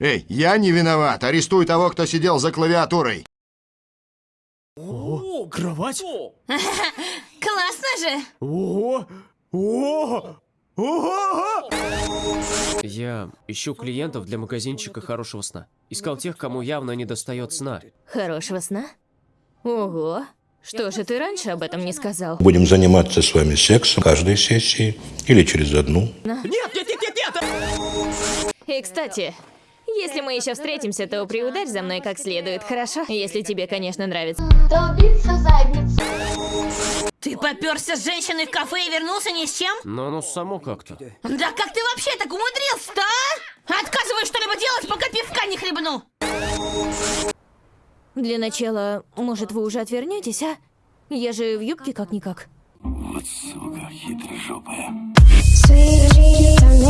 Эй, я не виноват. Арестуй того, кто сидел за клавиатурой. О, кровать? Классно же! Ого! Ого! Ого! Я ищу клиентов для магазинчика хорошего сна. Искал тех, кому явно не достает сна. Хорошего сна? Ого! Что же ты раньше об этом не сказал? Будем заниматься с вами сексом каждой сессии или через одну. Нет, нет, нет, нет, нет! И, кстати, если мы еще встретимся, то приударь за мной как следует, хорошо? Если тебе, конечно, нравится. Долбиться задницу. Ты попёрся с женщиной в кафе и вернулся ни с чем? Но оно само как-то. Да как ты вообще так умудрился-то, а? Отказывай что-либо делать, пока пивка не хлебну. Для начала, может, вы уже отвернетесь, а? Я же в юбке как-никак. Sweet dreams are